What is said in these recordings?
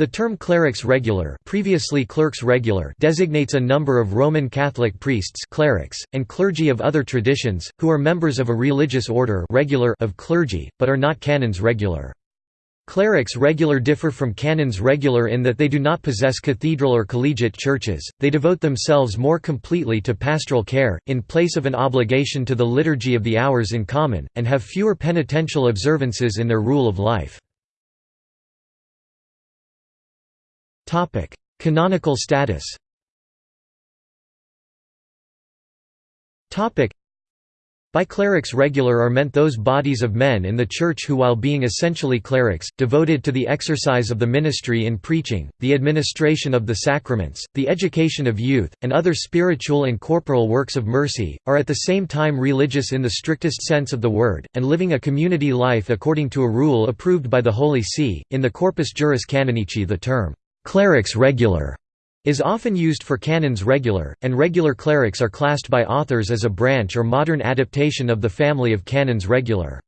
The term clerics regular, previously clerks regular designates a number of Roman Catholic priests clerics, and clergy of other traditions, who are members of a religious order regular of clergy, but are not canons regular. Clerics regular differ from canons regular in that they do not possess cathedral or collegiate churches, they devote themselves more completely to pastoral care, in place of an obligation to the liturgy of the hours in common, and have fewer penitential observances in their rule of life. Canonical status by clerics regular are meant those bodies of men in the Church who while being essentially clerics, devoted to the exercise of the ministry in preaching, the administration of the sacraments, the education of youth, and other spiritual and corporal works of mercy, are at the same time religious in the strictest sense of the word, and living a community life according to a rule approved by the Holy See. In the Corpus Juris Canonici the term Clerics regular is often used for canons regular, and regular clerics are classed by authors as a branch or modern adaptation of the family of canons regular.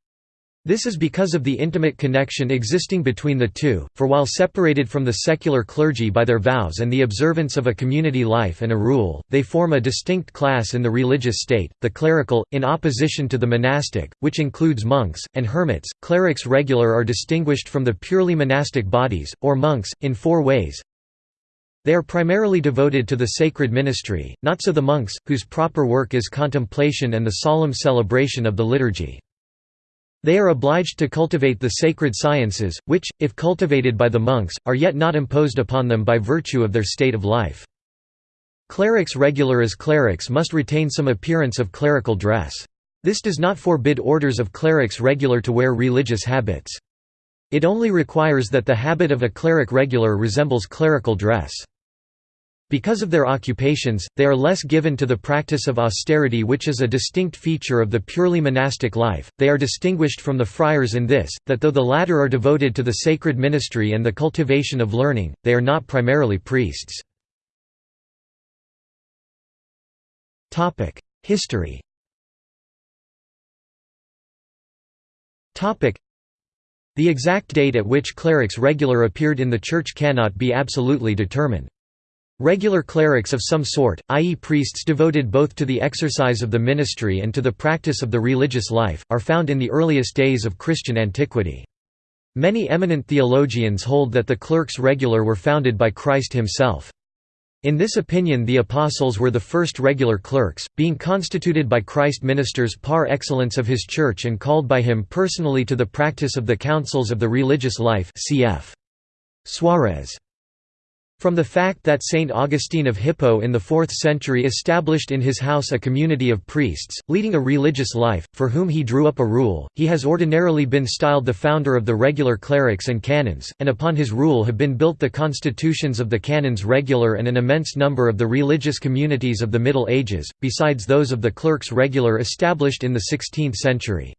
This is because of the intimate connection existing between the two, for while separated from the secular clergy by their vows and the observance of a community life and a rule, they form a distinct class in the religious state, the clerical, in opposition to the monastic, which includes monks, and hermits. Clerics regular are distinguished from the purely monastic bodies, or monks, in four ways. They are primarily devoted to the sacred ministry, not so the monks, whose proper work is contemplation and the solemn celebration of the liturgy. They are obliged to cultivate the sacred sciences, which, if cultivated by the monks, are yet not imposed upon them by virtue of their state of life. Clerics regular as clerics must retain some appearance of clerical dress. This does not forbid orders of clerics regular to wear religious habits. It only requires that the habit of a cleric regular resembles clerical dress. Because of their occupations, they are less given to the practice of austerity which is a distinct feature of the purely monastic life. They are distinguished from the friars in this, that though the latter are devoted to the sacred ministry and the cultivation of learning, they are not primarily priests. History The exact date at which clerics regular appeared in the Church cannot be absolutely determined. Regular clerics of some sort, i.e. priests devoted both to the exercise of the ministry and to the practice of the religious life, are found in the earliest days of Christian antiquity. Many eminent theologians hold that the clerks regular were founded by Christ himself. In this opinion the apostles were the first regular clerks, being constituted by Christ ministers par excellence of his church and called by him personally to the practice of the counsels of the religious life cf. Suarez. From the fact that Saint Augustine of Hippo in the 4th century established in his house a community of priests, leading a religious life, for whom he drew up a rule, he has ordinarily been styled the founder of the regular clerics and canons, and upon his rule have been built the constitutions of the canons regular and an immense number of the religious communities of the Middle Ages, besides those of the clerks regular established in the 16th century.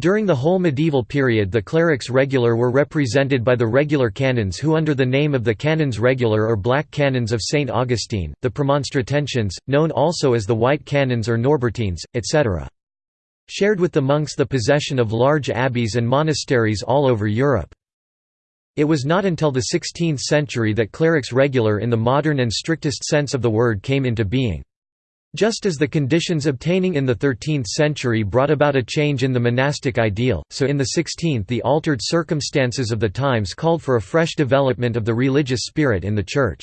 During the whole medieval period the clerics regular were represented by the regular canons who under the name of the canons regular or black canons of St. Augustine, the premonstratensians, known also as the white canons or Norbertines, etc. Shared with the monks the possession of large abbeys and monasteries all over Europe. It was not until the 16th century that clerics regular in the modern and strictest sense of the word came into being. Just as the conditions obtaining in the 13th century brought about a change in the monastic ideal, so in the 16th the altered circumstances of the times called for a fresh development of the religious spirit in the Church.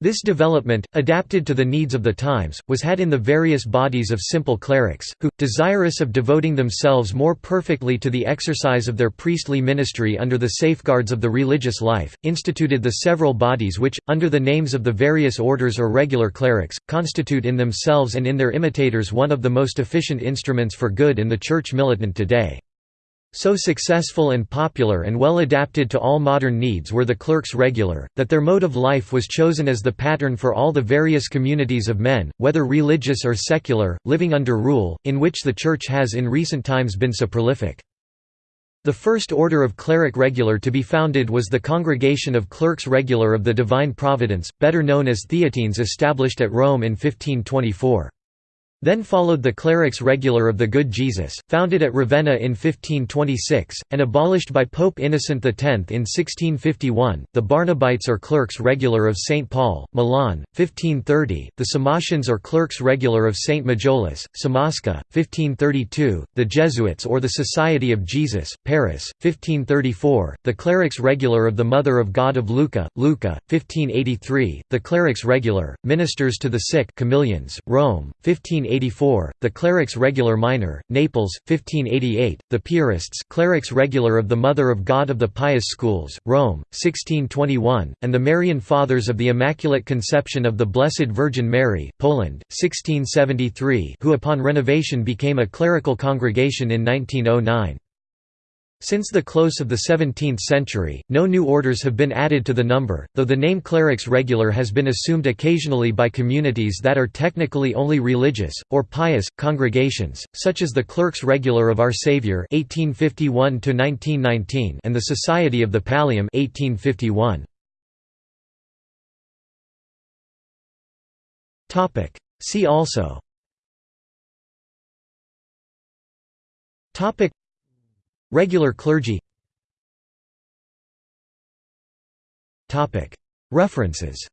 This development, adapted to the needs of the times, was had in the various bodies of simple clerics, who, desirous of devoting themselves more perfectly to the exercise of their priestly ministry under the safeguards of the religious life, instituted the several bodies which, under the names of the various orders or regular clerics, constitute in themselves and in their imitators one of the most efficient instruments for good in the Church militant today. So successful and popular and well adapted to all modern needs were the clerks regular, that their mode of life was chosen as the pattern for all the various communities of men, whether religious or secular, living under rule, in which the Church has in recent times been so prolific. The first order of cleric regular to be founded was the Congregation of Clerks Regular of the Divine Providence, better known as Theatines established at Rome in 1524. Then followed the Clerics Regular of the Good Jesus, founded at Ravenna in 1526, and abolished by Pope Innocent X in 1651, the Barnabites or Clerks Regular of St. Paul, Milan, 1530, the Samatians or Clerks Regular of St. Majolus, Somasca, 1532, the Jesuits or the Society of Jesus, Paris, 1534, the Clerics Regular of the Mother of God of Lucca, Lucca, 1583, the Clerics Regular, Ministers to the Sick Camillians, Rome, 15 1584, the Clerics Regular Minor, Naples, 1588, the Piarists Clerics Regular of the Mother of God of the Pious Schools, Rome, 1621, and the Marian Fathers of the Immaculate Conception of the Blessed Virgin Mary, Poland, 1673 who upon renovation became a clerical congregation in 1909. Since the close of the 17th century, no new orders have been added to the number, though the name clerics regular has been assumed occasionally by communities that are technically only religious, or pious, congregations, such as the Clerks Regular of Our Saviour and the Society of the Pallium 1851. See also Regular clergy. References